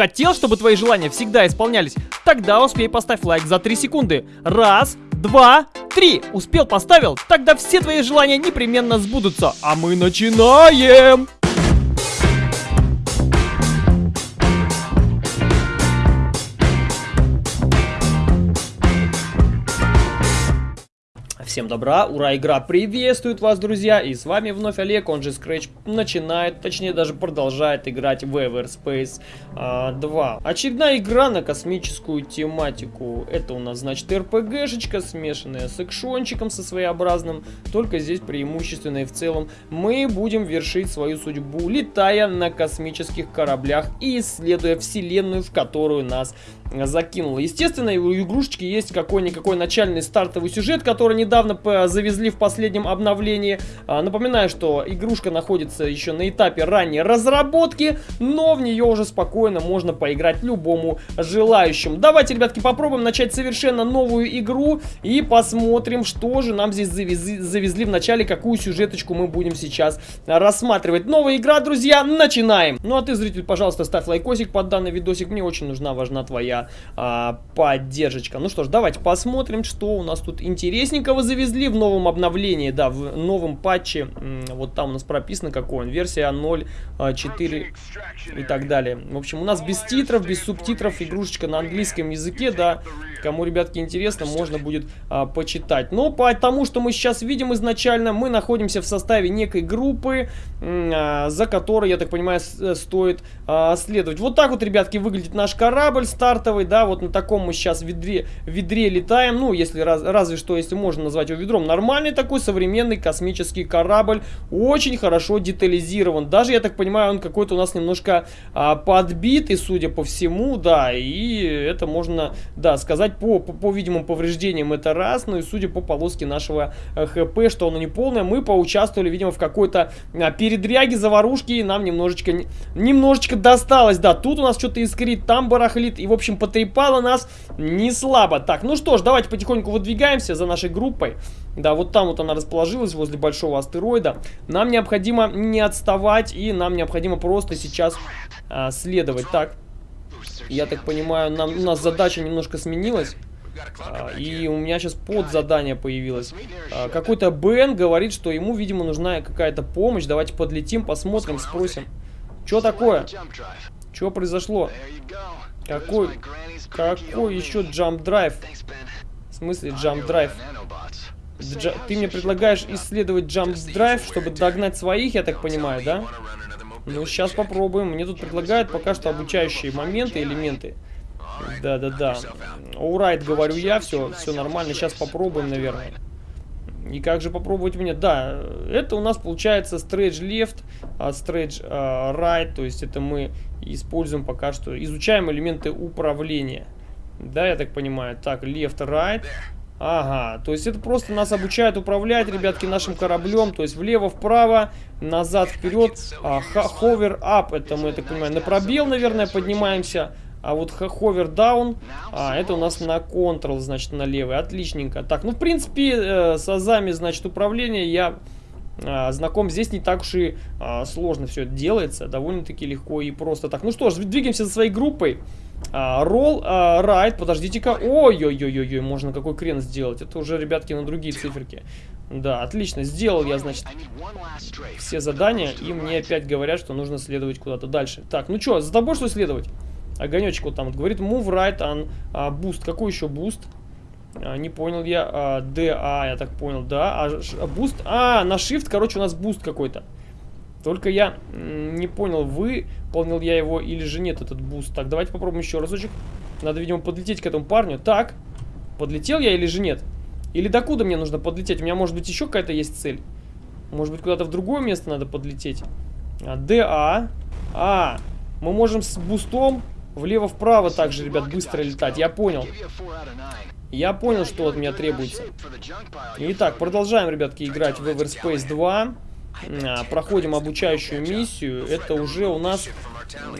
Хотел, чтобы твои желания всегда исполнялись? Тогда успей поставь лайк за 3 секунды. Раз, два, три. Успел, поставил? Тогда все твои желания непременно сбудутся. А мы начинаем! Всем добра, ура, игра приветствует вас, друзья, и с вами вновь Олег, он же Scratch начинает, точнее даже продолжает играть в Everspace а, 2. Очередная игра на космическую тематику, это у нас, значит, РПГшечка, смешанная с экшончиком со своеобразным, только здесь преимущественно и в целом мы будем вершить свою судьбу, летая на космических кораблях и исследуя вселенную, в которую нас закинуло. Естественно, у игрушечки есть какой-никакой начальный стартовый сюжет, который недавно завезли в последнем обновлении. А, напоминаю, что игрушка находится еще на этапе ранней разработки, но в нее уже спокойно можно поиграть любому желающему. Давайте, ребятки, попробуем начать совершенно новую игру и посмотрим, что же нам здесь завезли, завезли в начале, какую сюжеточку мы будем сейчас рассматривать. Новая игра, друзья, начинаем! Ну а ты, зритель, пожалуйста, ставь лайкосик под данный видосик, мне очень нужна, важна твоя а, поддержка. Ну что ж, давайте посмотрим, что у нас тут интересненького завезли в новом обновлении, да, в новом патче. Вот там у нас прописано какой он, версия 0.4 а, и так далее. В общем, у нас без титров, без субтитров, игрушечка на английском языке, да. Кому, ребятки, интересно, можно будет а, почитать. Но по тому, что мы сейчас видим изначально, мы находимся в составе некой группы, а, за которой, я так понимаю, э, стоит а, следовать. Вот так вот, ребятки, выглядит наш корабль стартовый стартовый, да, вот на таком мы сейчас ведре, ведре летаем, ну, если раз, разве что, если можно назвать его ведром, нормальный такой современный космический корабль, очень хорошо детализирован, даже, я так понимаю, он какой-то у нас немножко а, подбитый, судя по всему, да, и это можно, да, сказать по, по, по видимым повреждениям это раз, ну и судя по полоске нашего э, ХП, что оно не полное, мы поучаствовали, видимо, в какой-то а, передряге, заварушке, и нам немножечко, немножечко досталось, да, тут у нас что-то искрит, там барахлит, и, в общем, потрепало нас не слабо. Так, ну что ж, давайте потихоньку выдвигаемся за нашей группой. Да, вот там вот она расположилась, возле большого астероида. Нам необходимо не отставать, и нам необходимо просто сейчас а, следовать. Так, я так понимаю, нам, у нас задача немножко сменилась. А, и у меня сейчас подзадание появилось. А, Какой-то Бен говорит, что ему, видимо, нужна какая-то помощь. Давайте подлетим, посмотрим, спросим. Что такое? Что произошло? Какой, какой еще джамп драйв? В смысле джамп драйв? Джа ты мне предлагаешь исследовать джамп драйв, чтобы догнать своих, я так понимаю, да? Ну, сейчас попробуем. Мне тут предлагают пока что обучающие моменты, элементы. Да-да-да. Урайт, говорю я, все, все нормально. Сейчас попробуем, наверное. И как же попробовать мне? Да, это у нас получается stretch left, а stretch uh, right, то есть это мы используем пока что, изучаем элементы управления. Да, я так понимаю. Так, left, right. Ага, то есть это просто нас обучают управлять, ребятки, нашим кораблем. То есть влево-вправо, назад-вперед. А, up, это мы, я так понимаю, на пробел, наверное, поднимаемся. А вот hover down, а, это у нас на Ctrl, значит, на левый. Отличненько. Так, ну, в принципе, э, с азами, значит, управления я э, знаком. Здесь не так уж и э, сложно все это делается. Довольно-таки легко и просто. Так, ну что ж, двигаемся за своей группой. Ролл, uh, райт, подождите-ка. Ой-ой-ой-ой, можно какой крен сделать. Это уже, ребятки, на другие циферки. Да, отлично. Сделал я, значит, все задания. И мне опять говорят, что нужно следовать куда-то дальше. Так, ну что, за тобой что следовать? Огонечек вот там вот говорит move right on а, boost. Какой еще boost? А, не понял я. А, DA, я так понял, да. А, а boost? А, на shift, короче, у нас boost какой-то. Только я не понял, выполнил я его или же нет, этот boost. Так, давайте попробуем еще разочек. Надо, видимо, подлететь к этому парню. Так, подлетел я или же нет? Или докуда мне нужно подлететь? У меня, может быть, еще какая-то есть цель. Может быть, куда-то в другое место надо подлететь. А, ДА. А, мы можем с бустом Влево-вправо также, ребят, быстро летать. Я понял. Я понял, что от меня требуется. Итак, продолжаем, ребятки, играть в Everspace 2. А, проходим обучающую миссию. Это уже у нас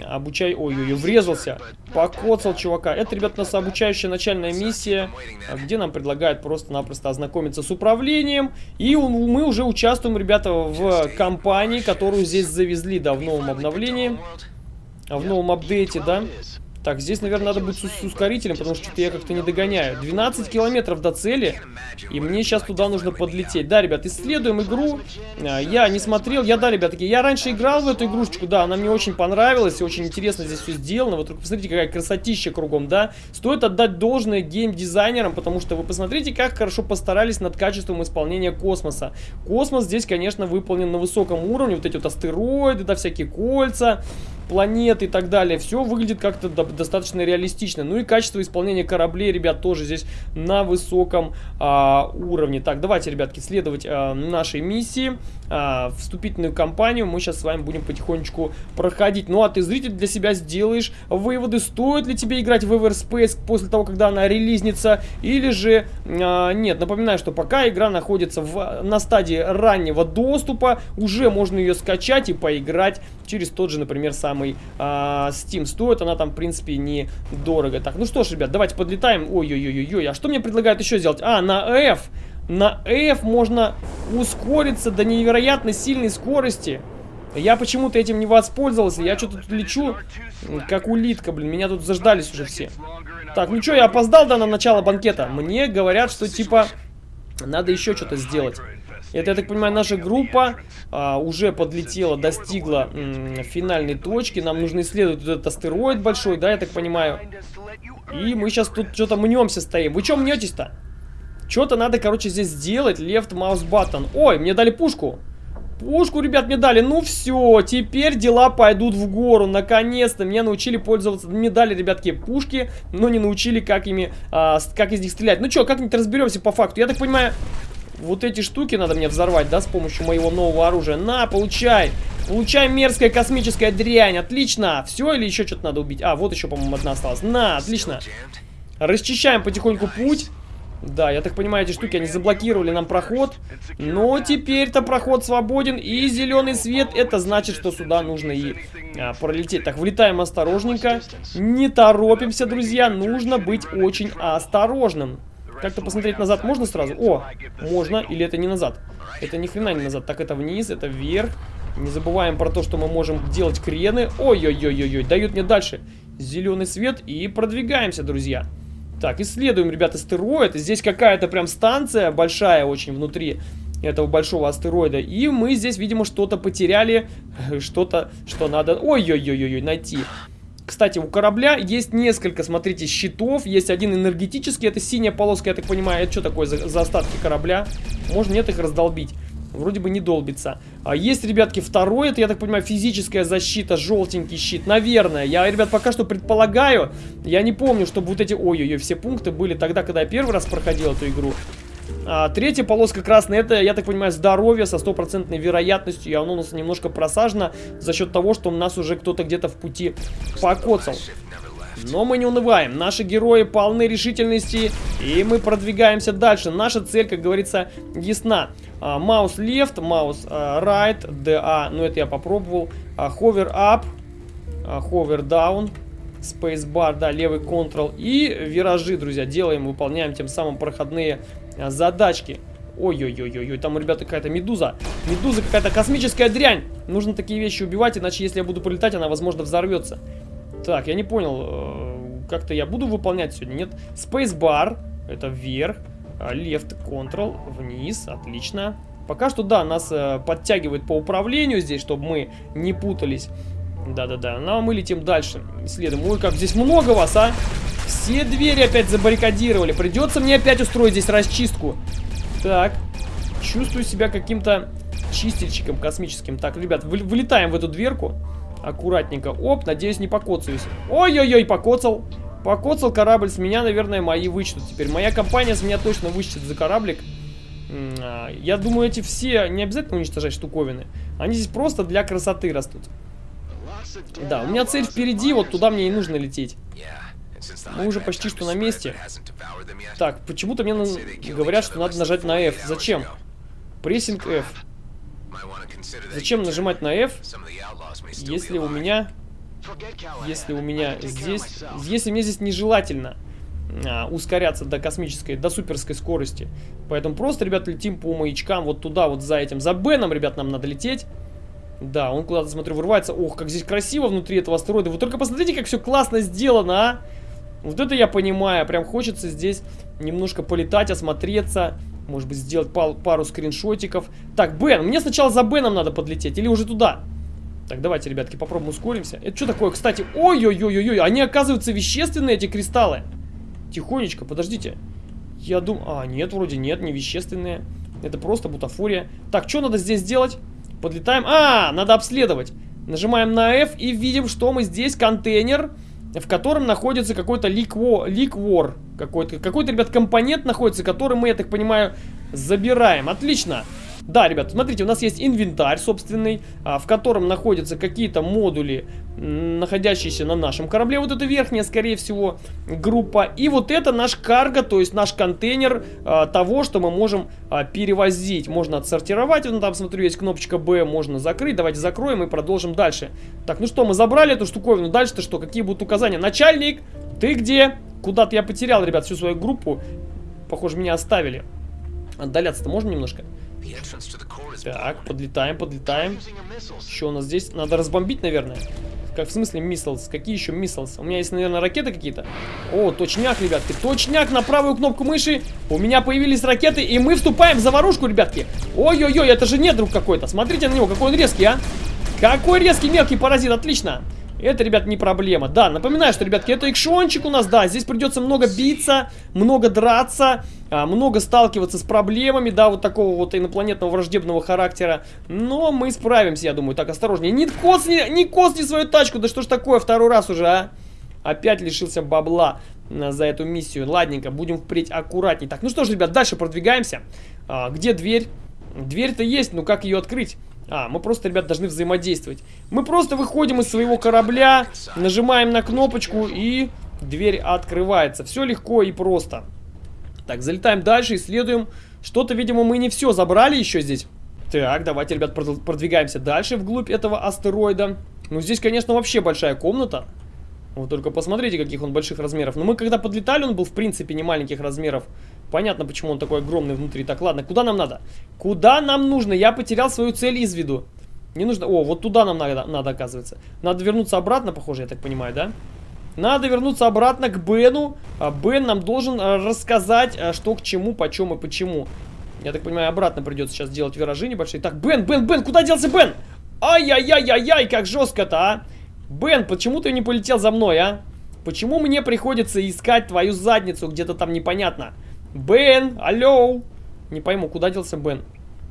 обучай... Ой-ой-ой, врезался. Покоцал чувака. Это, ребят, у нас обучающая начальная миссия, где нам предлагают просто-напросто ознакомиться с управлением. И мы уже участвуем, ребята, в кампании, которую здесь завезли, да, в новом обновлении. В новом апдейте, да? Так, здесь, наверное, надо быть с, ускорителем, потому что я как-то не догоняю. 12 километров до цели, и мне сейчас туда нужно подлететь. Да, ребят, исследуем игру. А, я не смотрел, я, да, ребятки, я раньше играл в эту игрушечку, да, она мне очень понравилась, очень интересно здесь все сделано. Вот посмотрите, какая красотища кругом, да. Стоит отдать должное геймдизайнерам, потому что вы посмотрите, как хорошо постарались над качеством исполнения космоса. Космос здесь, конечно, выполнен на высоком уровне, вот эти вот астероиды, да, всякие кольца планеты и так далее. Все выглядит как-то достаточно реалистично. Ну и качество исполнения кораблей, ребят, тоже здесь на высоком а, уровне. Так, давайте, ребятки, следовать а, нашей миссии. А, вступительную кампанию мы сейчас с вами будем потихонечку проходить. Ну а ты, зритель, для себя сделаешь выводы, стоит ли тебе играть в Everspace после того, когда она релизнится, или же а, нет. Напоминаю, что пока игра находится в, на стадии раннего доступа, уже можно ее скачать и поиграть через тот же, например, самый а, Steam. Стоит она там, в принципе, недорого. Так, ну что ж, ребят, давайте подлетаем. Ой-ой-ой-ой, а что мне предлагают еще сделать? А, на F. На F можно ускориться до невероятно сильной скорости. Я почему-то этим не воспользовался. Я что-то тут лечу, как улитка, блин. Меня тут заждались уже все. Так, ну что, я опоздал, да, на начало банкета? Мне говорят, что, типа, надо еще что-то сделать. Это, я так понимаю, наша группа а, уже подлетела, достигла финальной точки. Нам нужно исследовать этот астероид большой, да, я так понимаю. И мы сейчас тут что-то мнемся стоим. Вы что мнетесь-то? Что-то надо, короче, здесь сделать. Left mouse button. Ой, мне дали пушку. Пушку, ребят, мне дали. Ну все, теперь дела пойдут в гору. Наконец-то меня научили пользоваться. Мне дали, ребятки, пушки, но не научили, как ими, а, как из них стрелять. Ну что, как-нибудь разберемся по факту. Я так понимаю, вот эти штуки надо мне взорвать, да, с помощью моего нового оружия. На, получай! Получай мерзкая космическая дрянь. Отлично. Все или еще что-то надо убить? А, вот еще, по-моему, одна осталась. На, отлично. Расчищаем потихоньку путь. Да, я так понимаю, эти штуки, они заблокировали нам проход. Но теперь-то проход свободен. И зеленый свет, это значит, что сюда нужно и а, пролететь. Так, влетаем осторожненько. Не торопимся, друзья. Нужно быть очень осторожным. Как-то посмотреть назад можно сразу? О, можно. Или это не назад? Это ни хрена не назад. Так, это вниз, это вверх. Не забываем про то, что мы можем делать крены. Ой-ой-ой-ой-ой. Дают мне дальше зеленый свет. И продвигаемся, друзья. Так, исследуем, ребята, астероид. Здесь какая-то прям станция большая очень внутри этого большого астероида. И мы здесь, видимо, что-то потеряли. Что-то, что надо... Ой-ой-ой-ой, найти. Кстати, у корабля есть несколько, смотрите, щитов. Есть один энергетический, это синяя полоска, я так понимаю. Это что такое за, за остатки корабля? Можно нет их раздолбить. Вроде бы не долбится. А есть, ребятки, второй, это, я так понимаю, физическая защита, желтенький щит. Наверное. Я, ребят, пока что предполагаю. Я не помню, чтобы вот эти... Ой-ой-ой, все пункты были тогда, когда я первый раз проходил эту игру. А, третья полоска красная, это, я так понимаю, здоровье со стопроцентной вероятностью. И оно у нас немножко просажено за счет того, что у нас уже кто-то где-то в пути покоцал. Но мы не унываем. Наши герои полны решительности, и мы продвигаемся дальше. Наша цель, как говорится, ясна. А, маус left, маус а, right, DA, ну это я попробовал. Hover up, hover down, spacebar, да, левый Ctrl. И виражи, друзья, делаем, выполняем тем самым проходные а, задачки. Ой-ой-ой-ой, там, ребята, какая-то медуза. Медуза какая-то космическая дрянь. Нужно такие вещи убивать, иначе, если я буду полетать, она, возможно, взорвется. Так, я не понял, э, как-то я буду выполнять сегодня, нет? Spacebar, это вверх. А, left Ctrl, вниз, отлично. Пока что, да, нас э, подтягивает по управлению здесь, чтобы мы не путались. Да-да-да, ну, а мы летим дальше. Исследуем. Ой, как здесь много вас, а! Все двери опять забаррикадировали. Придется мне опять устроить здесь расчистку. Так. Чувствую себя каким-то чистильщиком космическим. Так, ребят, вы, вылетаем в эту дверку. Аккуратненько. Оп, надеюсь, не покоцаюсь. Ой-ой-ой, покоцал. Покоцал корабль. С меня, наверное, мои вычтут теперь. Моя компания с меня точно вычтет за кораблик. А, я думаю, эти все не обязательно уничтожать штуковины. Они здесь просто для красоты растут. Да, у меня цель впереди, вот туда мне и нужно лететь. Мы уже почти что на месте. Так, почему-то мне говорят, что надо нажать на F. Зачем? Pressing F. Зачем нажимать на F, если у меня... Если у меня здесь... Если мне здесь нежелательно а, ускоряться до космической, до суперской скорости. Поэтому просто, ребят, летим по маячкам вот туда, вот за этим. За Беном, ребят, нам надо лететь. Да, он куда-то, смотрю, вырывается. Ох, как здесь красиво внутри этого астероида. Вы только посмотрите, как все классно сделано, а! Вот это я понимаю. Прям хочется здесь немножко полетать, осмотреться. Может быть, сделать пару, пару скриншотиков. Так, Бен, мне сначала за Беном надо подлететь. Или уже туда? Так, давайте, ребятки, попробуем ускоримся. Это что такое, кстати? Ой-ой-ой-ой-ой, они, оказываются, вещественные, эти кристаллы. Тихонечко, подождите. Я думаю... А, нет, вроде нет, не вещественные. Это просто бутафория. Так, что надо здесь сделать? Подлетаем. А, надо обследовать. Нажимаем на F и видим, что мы здесь контейнер, в котором находится какой-то ликвор. ликвор какой-то, какой-то, ребят, компонент находится, который мы, я так понимаю, забираем. Отлично. Да, ребят, смотрите, у нас есть инвентарь собственный, а, в котором находятся какие-то модули, находящиеся на нашем корабле. Вот это верхняя, скорее всего, группа. И вот это наш карго, то есть наш контейнер а, того, что мы можем а, перевозить. Можно отсортировать, ну там, смотрю, есть кнопочка B, можно закрыть. Давайте закроем и продолжим дальше. Так, ну что, мы забрали эту штуковину. Дальше-то что? Какие будут указания? Начальник, ты где? Куда-то я потерял, ребят, всю свою группу. Похоже, меня оставили. Отдаляться-то можно немножко? Так, подлетаем, подлетаем. Что у нас здесь? Надо разбомбить, наверное. Как в смысле миссилс? Какие еще миссилс? У меня есть, наверное, ракеты какие-то. О, точняк, ребятки. Точняк на правую кнопку мыши. У меня появились ракеты, и мы вступаем в заварушку, ребятки. Ой-ой-ой, это же не друг какой-то. Смотрите на него, какой он резкий, а. Какой резкий мелкий паразит, отлично. Это, ребят, не проблема. Да, напоминаю, что, ребятки, это экшончик у нас, да. Здесь придется много биться, много драться, а, много сталкиваться с проблемами, да, вот такого вот инопланетного враждебного характера. Но мы справимся, я думаю. Так, осторожнее. Не косни, не косни свою тачку, да что ж такое, второй раз уже, а? Опять лишился бабла а, за эту миссию. Ладненько, будем впредь аккуратней. Так, ну что ж, ребят, дальше продвигаемся. А, где дверь? Дверь-то есть, но как ее открыть? А, мы просто, ребят, должны взаимодействовать. Мы просто выходим из своего корабля, нажимаем на кнопочку и дверь открывается. Все легко и просто. Так, залетаем дальше, исследуем. Что-то, видимо, мы не все забрали еще здесь. Так, давайте, ребят, продвигаемся дальше вглубь этого астероида. Ну, здесь, конечно, вообще большая комната. Вот только посмотрите, каких он больших размеров. Но мы когда подлетали, он был, в принципе, не маленьких размеров. Понятно, почему он такой огромный внутри. Так, ладно, куда нам надо? Куда нам нужно? Я потерял свою цель из виду. Не нужно... О, вот туда нам надо, надо оказывается. Надо вернуться обратно, похоже, я так понимаю, да? Надо вернуться обратно к Бену. А Бен нам должен а, рассказать, а, что к чему, почем и почему. Я так понимаю, обратно придется сейчас делать виражи небольшие. Так, Бен, Бен, Бен, куда делся Бен? Ай-яй-яй-яй-яй, как жестко-то, а? Бен, почему ты не полетел за мной, а? Почему мне приходится искать твою задницу где-то там непонятно? Бен, алло. Не пойму, куда делся Бен?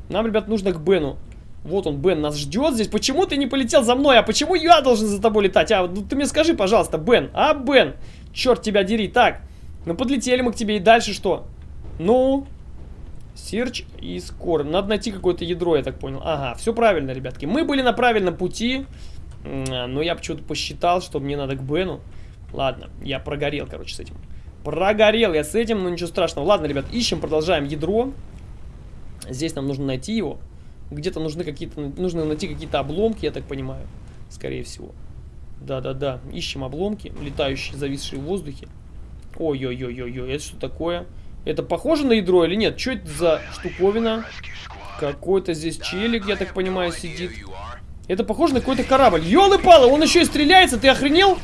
Нам, ребят, нужно к Бену. Вот он, Бен, нас ждет здесь. Почему ты не полетел за мной? А почему я должен за тобой летать? А, ну ты мне скажи, пожалуйста, Бен. А, Бен? Черт тебя дери. Так, ну подлетели мы к тебе. И дальше что? Ну, Search и Score. Надо найти какое-то ядро, я так понял. Ага, все правильно, ребятки. Мы были на правильном пути. Но я почему-то посчитал, что мне надо к Бену. Ладно, я прогорел, короче, с этим. Прогорел я с этим, но ничего страшного. Ладно, ребят, ищем, продолжаем ядро. Здесь нам нужно найти его. Где-то нужны какие-то, нужно найти какие-то обломки, я так понимаю. Скорее всего. Да-да-да, ищем обломки, летающие, зависшие в воздухе. Ой-ой-ой-ой-ой, это что такое? Это похоже на ядро или нет? Что это за штуковина? Какой-то здесь челик, я так понимаю, сидит. Это похоже на какой-то корабль. Ёлы-палы, он еще и стреляется, ты охренел?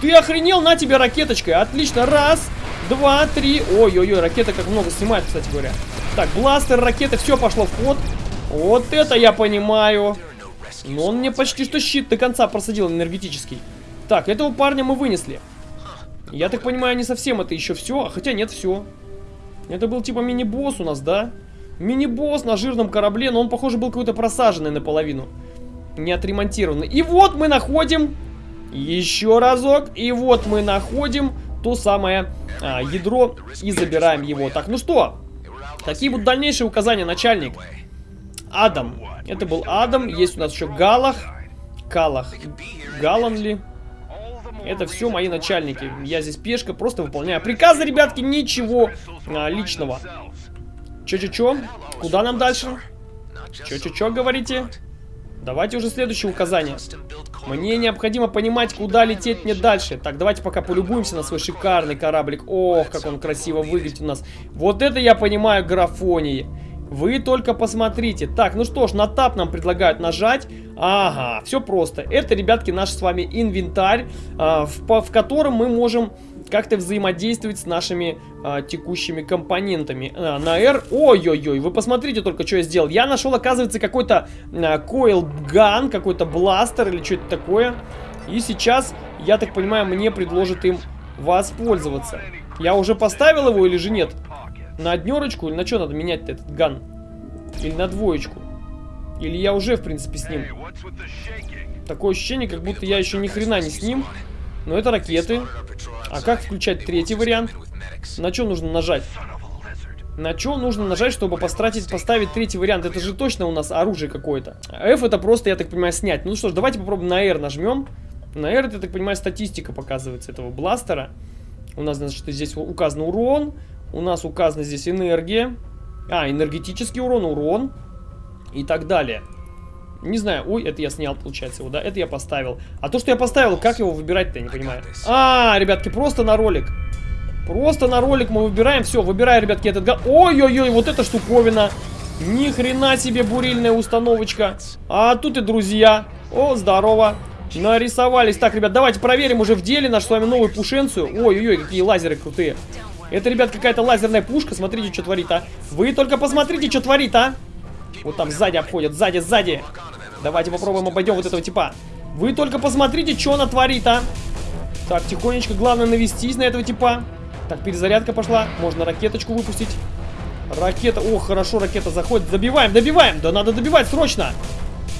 Ты охренел? На тебе ракеточкой. Отлично, раз, два, три. Ой-ой-ой, ракета как много снимает, кстати говоря. Так, бластер, ракеты, все пошло в ход. Вот это я понимаю. Но он мне почти что щит до конца просадил энергетический. Так, этого парня мы вынесли. Я так понимаю, не совсем это еще все. А хотя нет, все. Это был типа мини-босс у нас, да? Мини-босс на жирном корабле, но он, похоже, был какой-то просаженный наполовину. Не отремонтированный. И вот мы находим еще разок. И вот мы находим то самое а, ядро и забираем его. Так, ну что? Какие будут дальнейшие указания, начальник? Адам. Это был Адам. Есть у нас еще Галах. Калах. Галан ли? Это все мои начальники. Я здесь пешка, просто выполняю приказы, ребятки. Ничего а, личного. Че-че-че? Куда нам дальше? Че-че-че, говорите? Давайте уже следующее указание. Мне необходимо понимать, куда лететь мне дальше. Так, давайте пока полюбуемся на свой шикарный кораблик. Ох, как он красиво выглядит у нас. Вот это я понимаю графонии. Вы только посмотрите. Так, ну что ж, на тап нам предлагают нажать. Ага, все просто. Это, ребятки, наш с вами инвентарь, а, в, в котором мы можем как-то взаимодействовать с нашими а, текущими компонентами. А, на R... Ой-ой-ой, вы посмотрите только, что я сделал. Я нашел, оказывается, какой-то а, gun, какой-то бластер или что-то такое. И сейчас, я так понимаю, мне предложат им воспользоваться. Я уже поставил его или же нет? На однерочку или на что надо менять этот ган? Или на двоечку? Или я уже, в принципе, с ним? Такое ощущение, как будто я еще ни хрена не с ним. Но это ракеты. А как включать третий вариант? На что нужно нажать? На что нужно нажать, чтобы постратить, поставить третий вариант? Это же точно у нас оружие какое-то. F это просто, я так понимаю, снять. Ну что ж, давайте попробуем на R нажмем. На R, я так понимаю, статистика показывается этого бластера. У нас, значит, здесь указан урон. У нас указана здесь энергия. А, энергетический урон, урон. И так далее. Не знаю, ой, это я снял, получается, его, да? Это я поставил. А то, что я поставил, как его выбирать-то, я не понимаю. А, ребятки, просто на ролик. Просто на ролик мы выбираем. Все, выбираю, ребятки, этот гад. Ой-ой-ой, вот эта штуковина. Ни хрена себе бурильная установочка. А тут и друзья. О, здорово. Нарисовались. Так, ребят, давайте проверим уже в деле нашу с вами новую пушенцию. Ой-ой-ой, какие лазеры крутые. Это, ребят, какая-то лазерная пушка. Смотрите, что творит, а. Вы только посмотрите, что творит, а. Вот там сзади обходят, сзади, сзади. Давайте попробуем обойдем вот этого типа. Вы только посмотрите, что она творит, а. Так, тихонечко, главное навестись на этого типа. Так, перезарядка пошла. Можно ракеточку выпустить. Ракета, ох, хорошо, ракета заходит. Добиваем, добиваем. Да надо добивать срочно.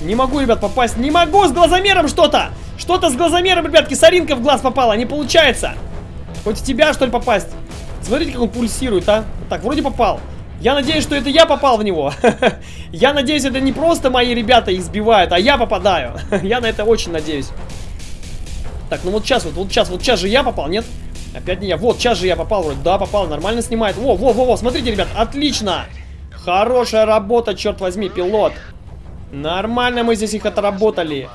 Не могу, ребят, попасть. Не могу с глазомером что-то. Что-то с глазомером, ребятки. Соринка в глаз попала. Не получается. Хоть в тебя, что ли, попасть. Смотрите, как он пульсирует, а. Так, вроде попал. Я надеюсь, что это я попал в него. я надеюсь, это не просто мои ребята их сбивают, а я попадаю. я на это очень надеюсь. Так, ну вот сейчас, вот, вот сейчас, вот сейчас же я попал, нет? Опять не я. Вот, сейчас же я попал вроде. Да, попал, нормально снимает. Во, во, во, во, смотрите, ребят, отлично. Хорошая работа, черт возьми, пилот. Нормально мы здесь их отработали.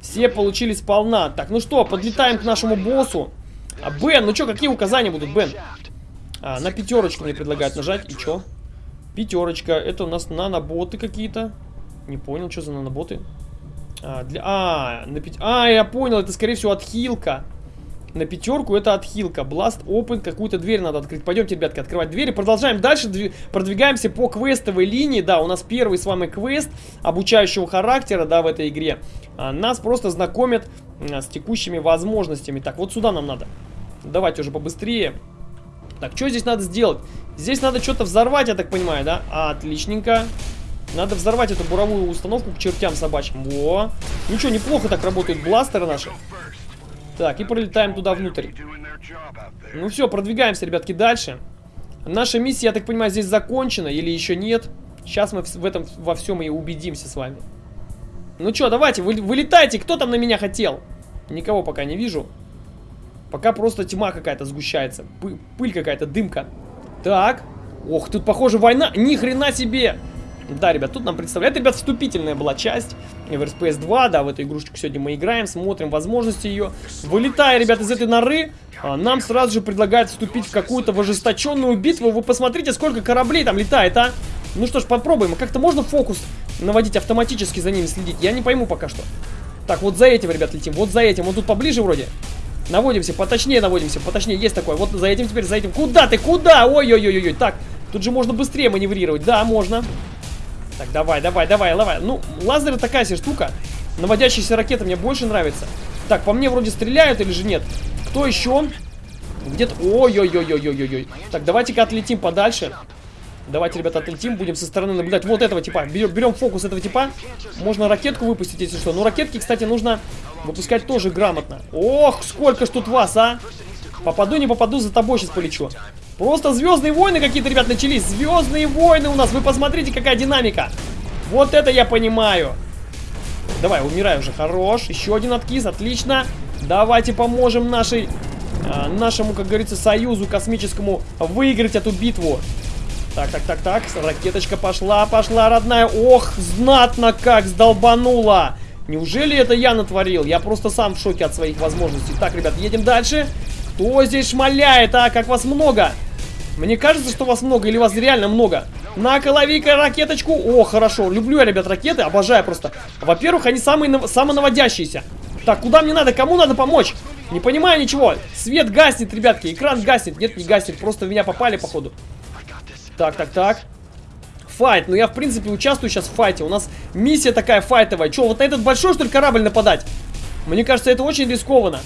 Все получили сполна. Так, ну что, подлетаем к нашему боссу. А, Бен, ну что, какие указания будут, Бен? А, на пятерочку мне предлагают нажать. И что? Пятерочка. Это у нас наноботы какие-то. Не понял, что за наноботы. А, для... а, на пять... а, я понял, это скорее всего отхилка. На пятерку это отхилка. Blast Open, какую-то дверь надо открыть. Пойдемте, ребятки, открывать двери. Продолжаем дальше, дв... продвигаемся по квестовой линии. Да, у нас первый с вами квест обучающего характера, да, в этой игре. А, нас просто знакомят а, с текущими возможностями. Так, вот сюда нам надо. Давайте уже побыстрее. Так, что здесь надо сделать? Здесь надо что-то взорвать, я так понимаю, да? Отличненько. Надо взорвать эту буровую установку к чертям собачьим. Во. Ничего, неплохо так работают бластеры наши. Так, и пролетаем туда внутрь. Ну все, продвигаемся, ребятки, дальше. Наша миссия, я так понимаю, здесь закончена или еще нет. Сейчас мы в этом во всем и убедимся с вами. Ну что, давайте, вы, вылетайте. Кто там на меня хотел? Никого пока не вижу. Пока просто тьма какая-то сгущается. Пы пыль какая-то, дымка. Так. Ох, тут, похоже, война. Ни хрена себе! Да, ребят, тут нам представляет, ребят, вступительная была часть в RSPS 2, да, в эту игрушечку сегодня мы играем, смотрим возможности ее. Вылетая, ребят, из этой норы, а, нам сразу же предлагают вступить в какую-то ожесточенную битву. Вы посмотрите, сколько кораблей там летает, а! Ну что ж, попробуем. Как-то можно фокус наводить автоматически за ними следить? Я не пойму пока что. Так, вот за этим, ребят, летим. Вот за этим. Вот тут поближе вроде. Наводимся, поточнее наводимся, поточнее. Есть такое. Вот за этим теперь, за этим. Куда ты? Куда? Ой-ой-ой-ой. Так, тут же можно быстрее маневрировать. Да, можно. Так, давай, давай, давай, давай. Ну, лазер такая себе штука. Наводящаяся ракета мне больше нравится. Так, по мне вроде стреляют или же нет? Кто еще? Где-то... Ой-ой-ой-ой-ой-ой. Так, давайте-ка отлетим подальше. Давайте, ребята, отлетим, будем со стороны наблюдать вот этого типа. Берем, берем фокус этого типа. Можно ракетку выпустить, если что. Но ракетки, кстати, нужно выпускать тоже грамотно. Ох, сколько ж тут вас, а! Попаду, не попаду, за тобой сейчас полечу. Просто звездные войны какие-то, ребят, начались. Звездные войны у нас. Вы посмотрите, какая динамика. Вот это я понимаю. Давай, умирай уже. Хорош. Еще один откис. Отлично. Давайте поможем нашей, э, нашему, как говорится, союзу космическому выиграть эту битву. Так, так, так, так. Ракеточка пошла, пошла, родная. Ох, знатно как сдолбанула. Неужели это я натворил? Я просто сам в шоке от своих возможностей. Так, ребят, едем дальше. Кто здесь шмаляет, а? Как вас много? Мне кажется, что вас много или вас реально много? На-ка, лови-ка ракеточку. О, хорошо. Люблю я, ребят, ракеты. Обожаю просто. Во-первых, они самые самонаводящиеся. Так, куда мне надо? Кому надо помочь? Не понимаю ничего. Свет гаснет, ребятки. Экран гаснет. Нет, не гаснет. Просто в меня попали, походу. Так, так, так. Файт. Ну, я, в принципе, участвую сейчас в файте. У нас миссия такая файтовая. Че, вот на этот большой, что ли, корабль нападать? Мне кажется, это очень рискованно.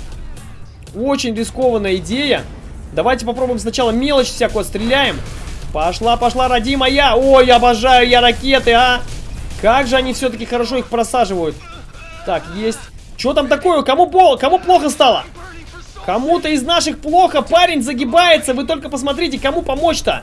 Очень рискованная идея. Давайте попробуем сначала мелочь всякую отстреляем. Пошла, пошла, родимая. Ой, обожаю я ракеты, а. Как же они все-таки хорошо их просаживают. Так, есть. Что там такое? Кому, кому плохо стало? Кому-то из наших плохо. Парень загибается. Вы только посмотрите, кому помочь-то.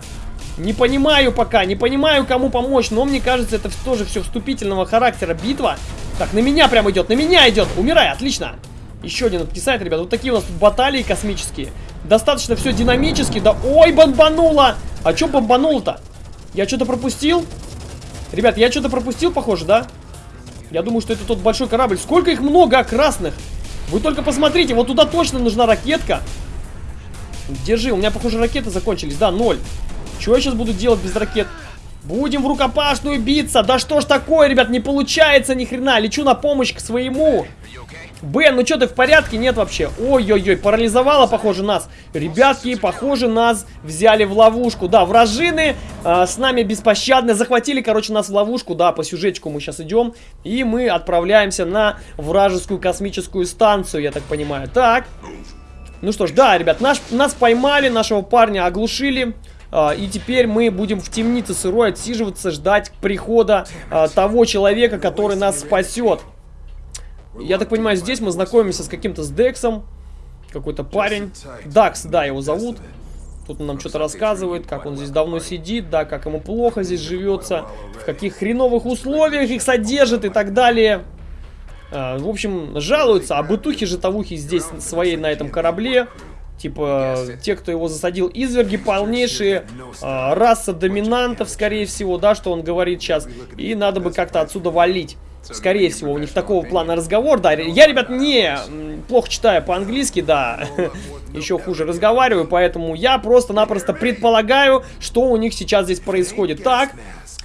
Не понимаю пока, не понимаю, кому помочь. Но мне кажется, это тоже все вступительного характера битва. Так, на меня прям идет, на меня идет. Умирай, отлично. Еще один откисает, ребят. Вот такие у нас тут баталии космические. Достаточно все динамически. Да, ой, бомбануло. А что бомбануло-то? Я что-то пропустил? Ребят, я что-то пропустил, похоже, да? Я думаю, что это тот большой корабль. Сколько их много, а, красных? Вы только посмотрите, вот туда точно нужна ракетка. Держи, у меня, похоже, ракеты закончились. Да, ноль. Что я сейчас буду делать без ракет? Будем в рукопашную биться. Да что ж такое, ребят, не получается ни хрена. Лечу на помощь к своему. Бен, ну что ты в порядке? Нет вообще. Ой-ой-ой, парализовало, похоже, нас. Ребятки, похоже, нас взяли в ловушку. Да, вражины э, с нами беспощадны. Захватили, короче, нас в ловушку. Да, по сюжетчику мы сейчас идем. И мы отправляемся на вражескую космическую станцию, я так понимаю. Так. Ну что ж, да, ребят, наш, нас поймали, нашего парня оглушили. А, и теперь мы будем в темнице сырой отсиживаться, ждать прихода а, того человека, который нас спасет. Я так понимаю, здесь мы знакомимся с каким-то с Дексом. Какой-то парень. Дакс, да, его зовут. Тут он нам что-то рассказывает, как он здесь давно сидит, да, как ему плохо здесь живется, в каких хреновых условиях их содержит и так далее. А, в общем, жалуются, а бытухи-житовухи здесь своей на этом корабле. Типа, те, кто его засадил, изверги полнейшие, э, раса доминантов, скорее всего, да, что он говорит сейчас. И надо бы как-то отсюда валить. Скорее всего, у них такого плана разговор, да. Я, ребят, не плохо читаю по-английски, да. Еще хуже разговариваю, поэтому я просто-напросто предполагаю, что у них сейчас здесь происходит. Так,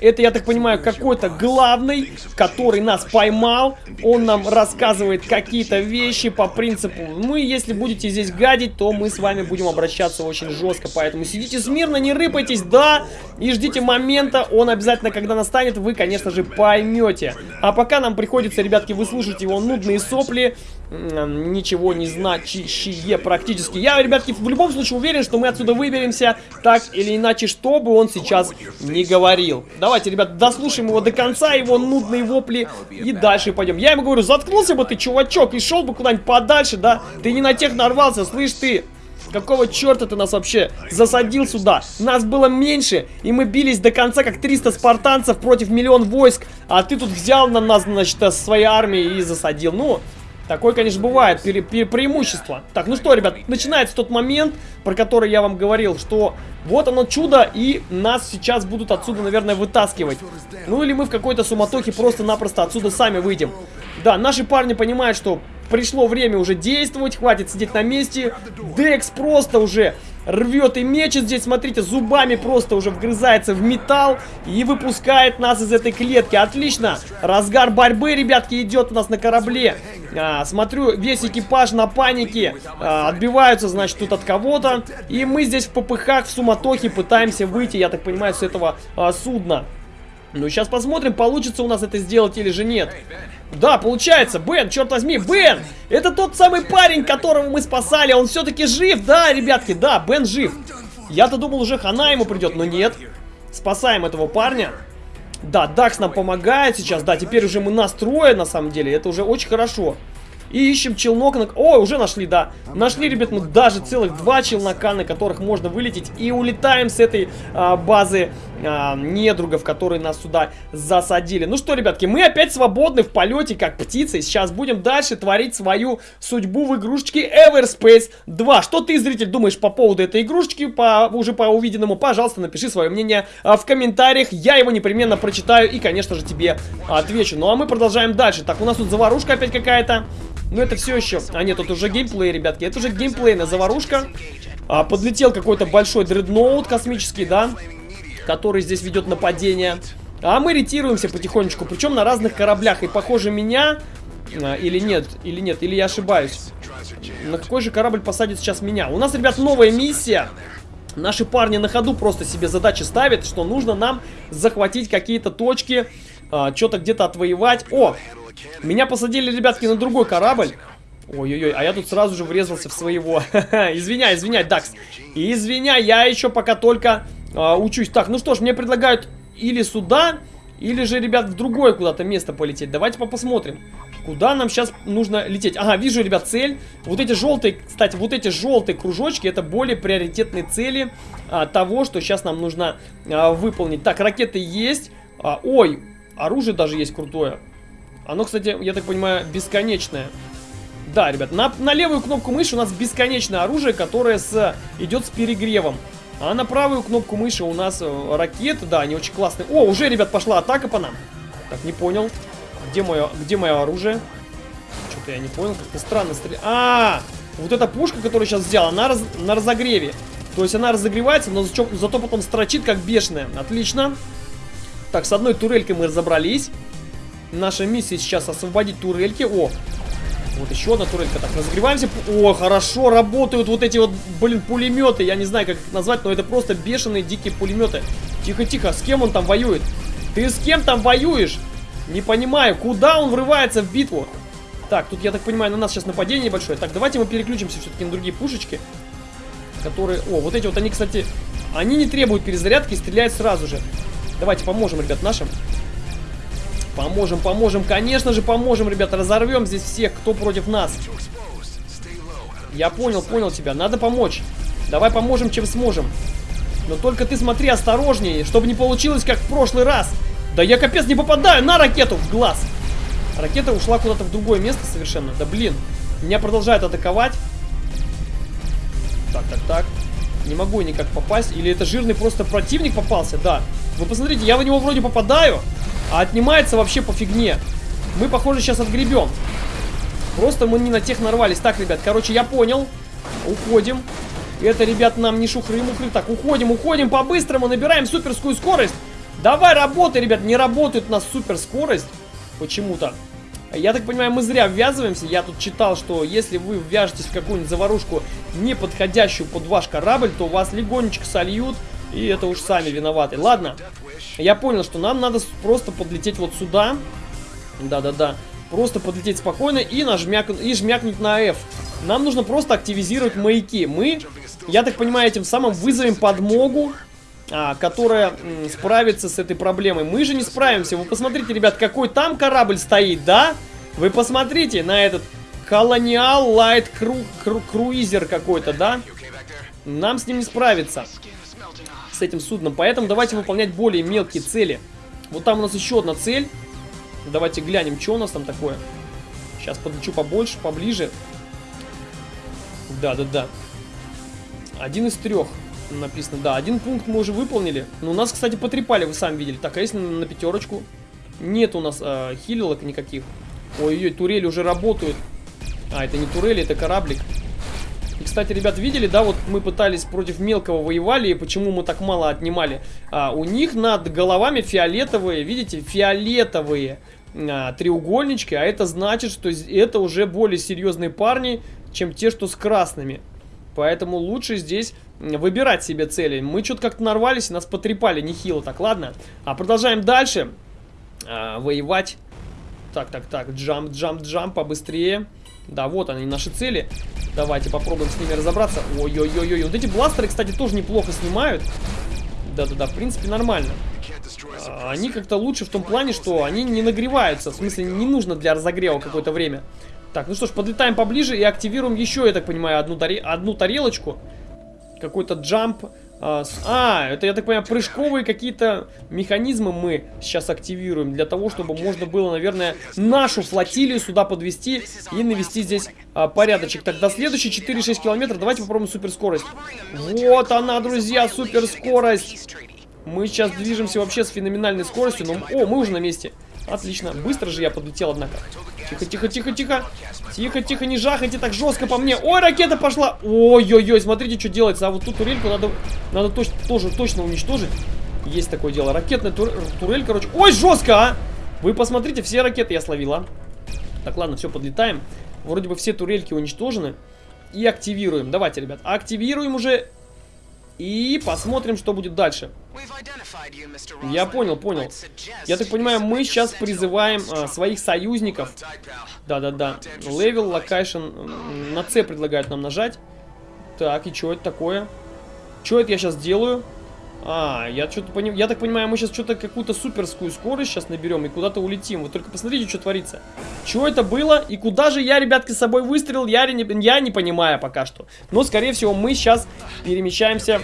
это, я так понимаю, какой-то главный, который нас поймал. Он нам рассказывает какие-то вещи по принципу, ну и если будете здесь гадить, то мы с вами будем обращаться очень жестко. Поэтому сидите смирно, не рыпайтесь, да, и ждите момента. Он обязательно, когда настанет, вы, конечно же, поймете. А пока нам приходится, ребятки, выслушать его нудные сопли, ничего не значащие практически. Я, ребятки, в любом случае уверен, что мы отсюда выберемся так или иначе, что бы он сейчас не говорил. Давайте, ребят, дослушаем его до конца, его нудные вопли, и дальше пойдем. Я ему говорю, заткнулся бы ты, чувачок, и шел бы куда-нибудь подальше, да? Ты не на тех нарвался, слышь ты? Какого черта ты нас вообще засадил сюда? Нас было меньше, и мы бились до конца, как 300 спартанцев против миллион войск. А ты тут взял на нас, значит, своей армией и засадил. Ну, Такое, конечно, бывает, пере пере преимущество. Так, ну что, ребят, начинается тот момент, про который я вам говорил, что вот оно чудо, и нас сейчас будут отсюда, наверное, вытаскивать. Ну или мы в какой-то суматохе просто-напросто отсюда сами выйдем. Да, наши парни понимают, что пришло время уже действовать, хватит сидеть на месте. Декс просто уже рвет и мечет здесь, смотрите, зубами просто уже вгрызается в металл и выпускает нас из этой клетки. Отлично, разгар борьбы, ребятки, идет у нас на корабле. А, смотрю, весь экипаж на панике, а, отбиваются, значит, тут от кого-то. И мы здесь в попыхах, в суматохе пытаемся выйти, я так понимаю, с этого а, судна. Ну, сейчас посмотрим, получится у нас это сделать или же нет. Да, получается. Бен, черт возьми, Бен! Это тот самый парень, которого мы спасали. Он все-таки жив, да, ребятки? Да, Бен жив. Я-то думал, уже хана ему придет, но нет. Спасаем этого парня. Да, Дакс нам помогает сейчас. Да, теперь уже мы настроены, на самом деле. Это уже очень хорошо. И ищем челнок. На... О, уже нашли, да. Нашли, ребят, мы даже целых два челнока, на которых можно вылететь. И улетаем с этой а, базы а, недругов, которые нас сюда засадили. Ну что, ребятки, мы опять свободны в полете, как птицы. Сейчас будем дальше творить свою судьбу в игрушечке Everspace 2. Что ты, зритель, думаешь по поводу этой игрушечки, по, уже по увиденному? Пожалуйста, напиши свое мнение а, в комментариях. Я его непременно прочитаю и, конечно же, тебе отвечу. Ну а мы продолжаем дальше. Так, у нас тут заварушка опять какая-то. Но это все еще... А нет, тут уже геймплей, ребятки. Это уже геймплейная заварушка. А, подлетел какой-то большой дредноут космический, да? который здесь ведет нападение. А мы ретируемся потихонечку, причем на разных кораблях. И похоже меня... А, или нет, или нет, или я ошибаюсь. На какой же корабль посадит сейчас меня? У нас, ребят, новая миссия. Наши парни на ходу просто себе задачи ставят, что нужно нам захватить какие-то точки, а, что-то где-то отвоевать. О, меня посадили, ребятки, на другой корабль. Ой-ой-ой, а я тут сразу же врезался в своего. извиняй, извиняй, Дакс. Извиняй, я еще пока только а, учусь. Так, ну что ж, мне предлагают или сюда, или же, ребят, в другое куда-то место полететь. Давайте посмотрим. Куда нам сейчас нужно лететь? Ага, вижу, ребят, цель. Вот эти желтые, кстати, вот эти желтые кружочки, это более приоритетные цели а, того, что сейчас нам нужно а, выполнить. Так, ракеты есть. А, ой, оружие даже есть крутое. Оно, кстати, я так понимаю, бесконечное. Да, ребят, на, на левую кнопку мыши у нас бесконечное оружие, которое с, идет с перегревом. А на правую кнопку мыши у нас э, ракеты, да, они очень классные. О, уже, ребят, пошла атака по нам. Так, не понял. Где мое, где мое оружие? Что-то я не понял, как-то странно стреляет. А, -а, а, вот эта пушка, которую сейчас взял, она раз, на разогреве. То есть она разогревается, но зато, зато потом строчит как бешеная. Отлично. Так, с одной турелькой мы разобрались. Наша миссия сейчас освободить турельки. О, вот еще одна турелька. Так, разогреваемся. О, хорошо работают вот эти вот, блин, пулеметы. Я не знаю, как их назвать, но это просто бешеные дикие пулеметы. Тихо-тихо, с кем он там воюет? Ты с кем там воюешь? Не понимаю, куда он врывается в битву? Так, тут, я так понимаю, на нас сейчас нападение большое. Так, давайте мы переключимся все-таки на другие пушечки. Которые... О, вот эти вот, они, кстати... Они не требуют перезарядки и стреляют сразу же. Давайте поможем, ребят, нашим. Поможем, поможем, конечно же поможем, ребята. Разорвем здесь всех, кто против нас. Я понял, понял тебя. Надо помочь. Давай поможем, чем сможем. Но только ты смотри осторожнее, чтобы не получилось, как в прошлый раз. Да я капец не попадаю на ракету в глаз. Ракета ушла куда-то в другое место совершенно. Да блин. Меня продолжают атаковать. Так, так, так. Не могу никак попасть. Или это жирный просто противник попался? Да. Вы посмотрите, я в него вроде попадаю. А отнимается вообще по фигне. Мы, похоже, сейчас отгребем. Просто мы не на тех нарвались. Так, ребят, короче, я понял. Уходим. Это, ребят, нам не шухры-мухры. Так, уходим, уходим по-быстрому, набираем суперскую скорость. Давай, работай, ребят. Не работает у нас суперскорость. Почему-то. Я так понимаю, мы зря ввязываемся. Я тут читал, что если вы ввяжетесь в какую-нибудь заварушку, не подходящую под ваш корабль, то вас легонечко сольют. И это уж сами виноваты. Ладно, я понял, что нам надо просто подлететь вот сюда. Да-да-да. Просто подлететь спокойно и, нажмяк... и жмякнуть на F. Нам нужно просто активизировать маяки. Мы, я так понимаю, этим самым вызовем подмогу, которая м, справится с этой проблемой. Мы же не справимся. Вы посмотрите, ребят, какой там корабль стоит, да? Вы посмотрите на этот Колониал Лайт Круизер какой-то, да? Нам с ним не справиться с этим судном. Поэтому давайте выполнять более мелкие цели. Вот там у нас еще одна цель. Давайте глянем, что у нас там такое. Сейчас подлечу побольше, поближе. Да-да-да. Один из трех написано. Да, один пункт мы уже выполнили. Но у нас, кстати, потрепали, вы сами видели. Так, а если на, пятерочку? Нет у нас э, хилилок никаких. Ой-ой, турели уже работают. А, это не турели, это кораблик. И, кстати, ребят, видели, да, вот мы пытались против мелкого воевали, и почему мы так мало отнимали? А, у них над головами фиолетовые, видите, фиолетовые а, треугольнички, а это значит, что это уже более серьезные парни, чем те, что с красными. Поэтому лучше здесь выбирать себе цели. Мы что-то как-то нарвались, нас потрепали нехило. Так, ладно. А продолжаем дальше а, воевать. Так, так, так. Джамп, джамп, джамп, побыстрее. Да, вот они, наши цели. Давайте попробуем с ними разобраться. Ой-ой-ой-ой. Вот эти бластеры, кстати, тоже неплохо снимают. Да-да-да, в принципе, нормально. А, они как-то лучше в том плане, что они не нагреваются. В смысле, не нужно для разогрева какое-то время. Так, ну что ж, подлетаем поближе и активируем еще, я так понимаю, одну, таре одну тарелочку. Какой-то джамп. А, а, это, я так понимаю, прыжковые какие-то механизмы мы сейчас активируем. Для того, чтобы можно было, наверное, нашу флотилию сюда подвести и навести здесь а, порядочек. Так, до следующей 4-6 километров. Давайте попробуем суперскорость. Вот она, друзья, суперскорость. Мы сейчас движемся вообще с феноменальной скоростью. Но... О, мы уже на месте. Отлично. Быстро же я подлетел, однако. Тихо, тихо, тихо, тихо. Тихо, тихо, не жахайте так жестко по мне. Ой, ракета пошла. Ой-ой-ой, смотрите, что делается. А вот тут турельку надо, надо точ тоже точно уничтожить. Есть такое дело. Ракетная тур турель, короче. Ой, жестко, а! Вы посмотрите, все ракеты я словила. Так, ладно, все, подлетаем. Вроде бы все турельки уничтожены. И активируем. Давайте, ребят, активируем уже. И посмотрим, что будет дальше. Я понял, понял. Я так понимаю, мы сейчас призываем а, своих союзников. Да-да-да. Level, location. На C предлагают нам нажать. Так, и что это такое? Что это я сейчас делаю? А, я что-то понимаю. Я так понимаю, мы сейчас что-то какую-то суперскую скорость сейчас наберем и куда-то улетим. Вы только посмотрите, что творится. Что это было? И куда же я, ребятки, с собой выстрелил? Я не, я не понимаю пока что. Но, скорее всего, мы сейчас перемещаемся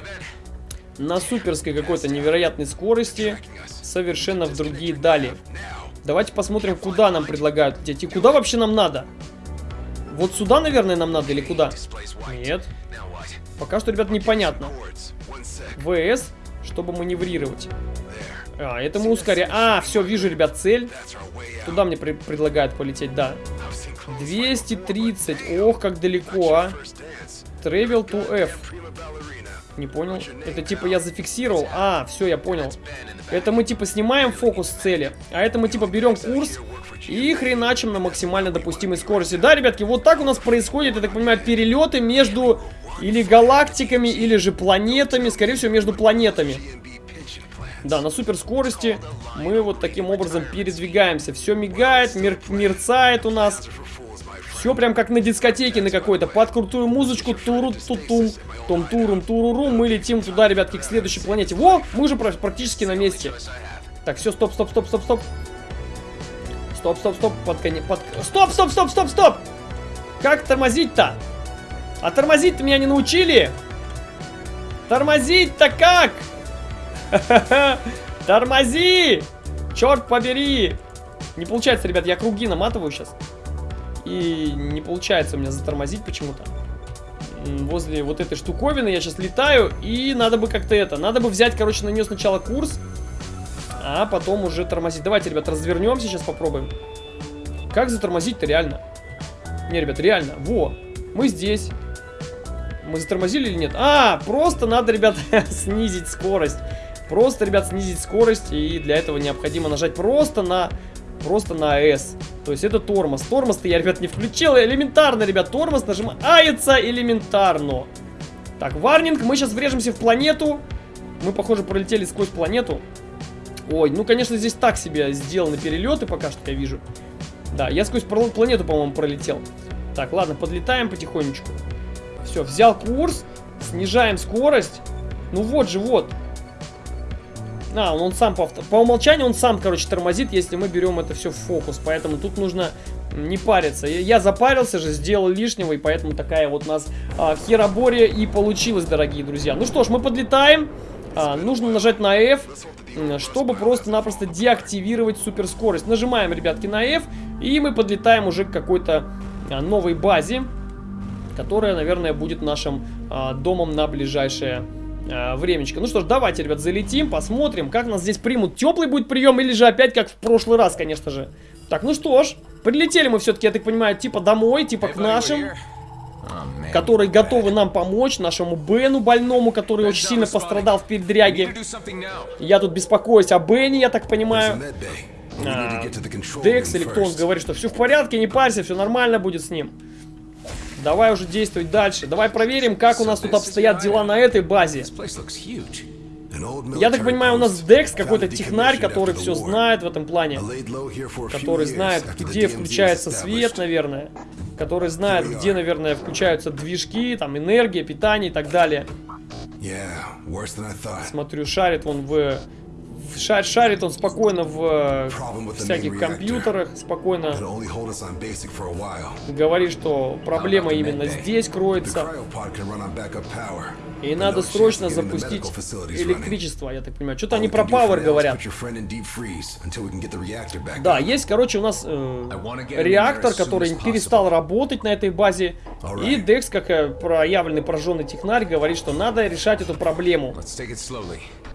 на суперской какой-то невероятной скорости совершенно в другие дали. Давайте посмотрим, куда нам предлагают идти. Куда вообще нам надо? Вот сюда, наверное, нам надо или куда? Нет. Пока что, ребят, непонятно. ВС чтобы маневрировать. А, это мы ускоряем. А, все, вижу, ребят, цель. Туда мне при предлагают полететь, да. 230. Ох, как далеко, а. Travel to F. Не понял. Это типа я зафиксировал. А, все, я понял. Это мы типа снимаем фокус цели. А это мы типа берем курс и хреначим на максимально допустимой скорости. Да, ребятки, вот так у нас происходит, я так понимаю, перелеты между или галактиками, или же планетами. Скорее всего, между планетами. Да, на суперскорости мы вот таким образом передвигаемся. Все мигает, мер мерцает у нас. Все прям как на дискотеке на какой-то. Под крутую музычку. туру тутум том турум туруру. Мы летим туда, ребятки, к следующей планете. Во! Мы уже практически на месте. Так, все, стоп, стоп, стоп, стоп, стоп. Стоп, стоп, стоп. Под конец. Под... Стоп, стоп, стоп, стоп, стоп! Как тормозить-то? А тормозить-то меня не научили? Тормозить-то как? Тормози! Черт побери! Не получается, ребят, я круги наматываю сейчас. И не получается у меня затормозить почему-то. Возле вот этой штуковины я сейчас летаю. И надо бы как-то это... Надо бы взять, короче, на нее сначала курс. А потом уже тормозить. Давайте, ребят, развернемся, сейчас попробуем. Как затормозить-то реально? Не, ребят, реально. Во, мы здесь. Мы затормозили или нет? А, просто надо, ребят, снизить скорость. Просто, ребят, снизить скорость. И для этого необходимо нажать просто на... Просто на S. То есть это тормоз. Тормоз-то я, ребят, не включил. Элементарно, ребят, тормоз нажимается элементарно. Так, варнинг. Мы сейчас врежемся в планету. Мы, похоже, пролетели сквозь планету. Ой, ну, конечно, здесь так себе сделаны перелеты пока что, я вижу. Да, я сквозь планету, по-моему, пролетел. Так, ладно, подлетаем потихонечку. Все, взял курс, снижаем скорость. Ну вот же, вот. А, он, он сам по, по умолчанию он сам, короче, тормозит, если мы берем это все в фокус. Поэтому тут нужно не париться. Я, запарился же, сделал лишнего, и поэтому такая вот у нас а, херобория и получилась, дорогие друзья. Ну что ж, мы подлетаем. А, нужно нажать на F, чтобы просто-напросто деактивировать суперскорость. Нажимаем, ребятки, на F, и мы подлетаем уже к какой-то а, новой базе которая, наверное, будет нашим а, домом на ближайшее а, времечко. Ну что ж, давайте, ребят, залетим, посмотрим, как нас здесь примут. Теплый будет прием или же опять как в прошлый раз, конечно же. Так, ну что ж, прилетели мы все-таки, я так понимаю, типа домой, типа к нашим которые готовы нам помочь, нашему Бену больному, который очень сильно пострадал в передряге. Я тут беспокоюсь о Бене, я так понимаю. А, Декс или кто он говорит, что все в порядке, не парься, все нормально будет с ним. Давай уже действовать дальше. Давай проверим, как у нас тут обстоят дела на этой базе. Я так понимаю, у нас Декс какой-то технарь, который все знает в этом плане. Который знает, где включается свет, наверное. Который знает, где, наверное, включаются движки, там, энергия, питание и так далее. Смотрю, шарит он в Шар, шарит он спокойно в всяких компьютерах, спокойно говорит, что проблема именно здесь кроется. И надо срочно запустить электричество, я так понимаю. Что-то они про Power говорят. Да, есть, короче, у нас э, реактор, который перестал работать на этой базе. И Декс, как э, проявленный пораженный технарь, говорит, что надо решать эту проблему.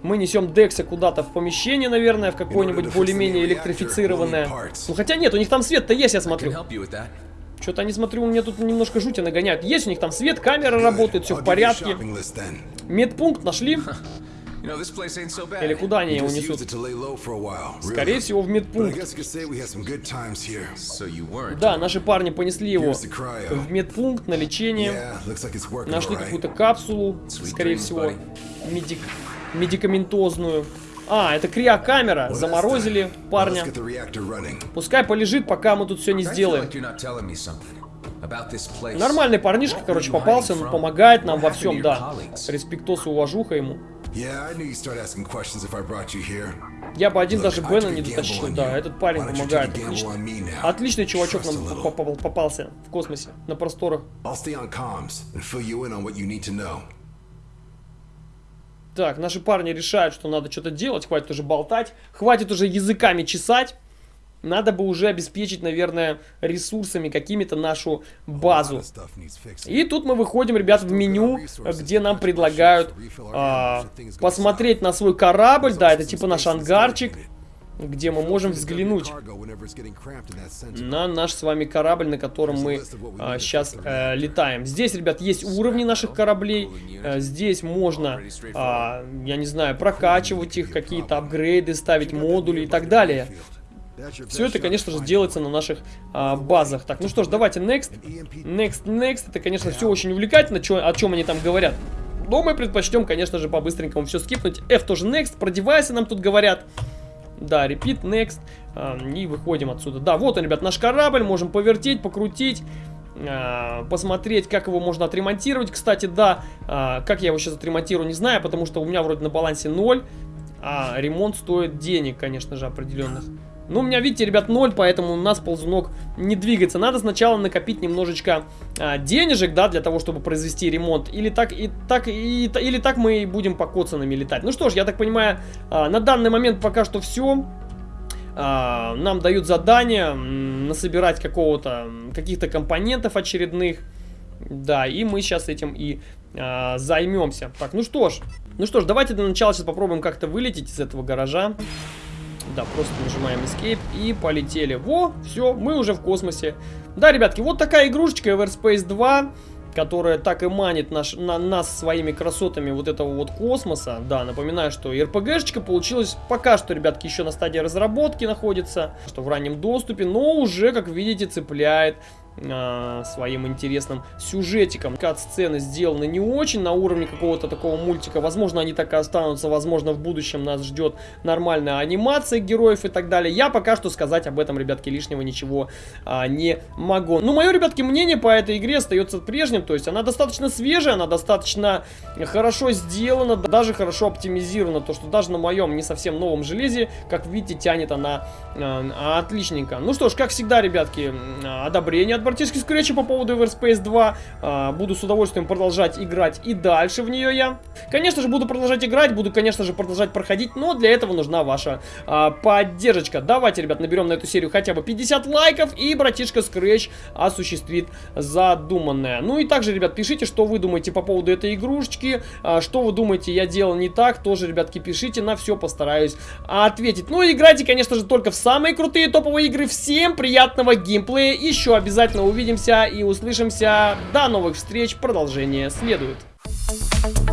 Мы несем Декса куда-то в помещение, наверное, в какое-нибудь более-менее электрифицированное. Ну хотя нет, у них там свет-то есть, я смотрю. Что-то они, смотрю, у меня тут немножко жути нагоняют. Есть у них там свет, камера работает, все в порядке. Медпункт нашли. Или куда они его несут? Скорее всего, в медпункт. Да, наши парни понесли его в медпункт на лечение. Нашли какую-то капсулу, скорее всего, медик... медикаментозную. А, это криокамера. Заморозили парня. Пускай полежит, пока мы тут все не сделаем. Нормальный парнишка, короче, попался, он помогает нам во всем, да. Респектос и уважуха ему. Я бы один даже Бена не дотащил, да, этот парень помогает. Отлично. Отличный чувачок нам попался в космосе, на просторах. Так, наши парни решают, что надо что-то делать, хватит уже болтать, хватит уже языками чесать. Надо бы уже обеспечить, наверное, ресурсами какими-то нашу базу. И тут мы выходим, ребят, в меню, где нам предлагают а, посмотреть на свой корабль. Да, это типа наш ангарчик где мы можем взглянуть на наш с вами корабль, на котором мы а, сейчас э, летаем. Здесь, ребят, есть уровни наших кораблей. Э, здесь можно, а, я не знаю, прокачивать их, какие-то апгрейды, ставить модули и так далее. Все это, конечно же, делается на наших а, базах. Так, ну что ж, давайте next. Next, next. Это, конечно, все очень увлекательно, чё, о чем они там говорят. Но мы предпочтем, конечно же, по-быстренькому все скипнуть. F тоже next. Про девайсы нам тут говорят. Да, repeat, next. А, и выходим отсюда. Да, вот он, ребят, наш корабль. Можем повертеть, покрутить. А, посмотреть, как его можно отремонтировать. Кстати, да, а, как я его сейчас отремонтирую, не знаю, потому что у меня вроде на балансе 0. А ремонт стоит денег, конечно же, определенных. Ну, у меня, видите, ребят, ноль, поэтому у нас ползунок не двигается. Надо сначала накопить немножечко а, денежек, да, для того, чтобы произвести ремонт. Или так, и так, и, или так мы будем по коцанами летать. Ну что ж, я так понимаю, а, на данный момент пока что все. А, нам дают задание насобирать какого-то, каких-то компонентов очередных. Да, и мы сейчас этим и а, займемся. Так, ну что ж, ну что ж, давайте для начала сейчас попробуем как-то вылететь из этого гаража. Да, просто нажимаем Escape и полетели. Во, все, мы уже в космосе. Да, ребятки, вот такая игрушечка Everspace 2 которая так и манит наш, на, нас своими красотами вот этого вот космоса. Да, напоминаю, что РПГшечка получилась пока что, ребятки, еще на стадии разработки находится, что в раннем доступе, но уже, как видите, цепляет э, своим интересным сюжетиком. Кат-сцены сделаны не очень на уровне какого-то такого мультика. Возможно, они так и останутся. Возможно, в будущем нас ждет нормальная анимация героев и так далее. Я пока что сказать об этом, ребятки, лишнего ничего а, не могу. Ну, мое, ребятки, мнение по этой игре остается прежним. То есть она достаточно свежая, она достаточно хорошо сделана, даже хорошо оптимизирована. То, что даже на моем не совсем новом железе, как видите, тянет она а, отличненько. Ну что ж, как всегда, ребятки, одобрение практически скретча по поводу Everspace 2. А, буду с удовольствием продолжать играть и дальше в нее я. Конечно же, буду продолжать играть, буду, конечно же, продолжать проходить, но для этого нужна ваша а, поддержка. Давайте, ребят, наберем на эту серию хотя бы 50 лайков, и братишка Scratch осуществит задуманное. Ну и также, ребят, пишите, что вы думаете по поводу этой игрушечки, а, что вы думаете, я делал не так, тоже, ребятки, пишите, на все постараюсь ответить. Ну и играйте, конечно же, только в самые крутые топовые игры. Всем приятного геймплея, еще обязательно Вероятно, увидимся и услышимся. До новых встреч, продолжение следует. Thank you.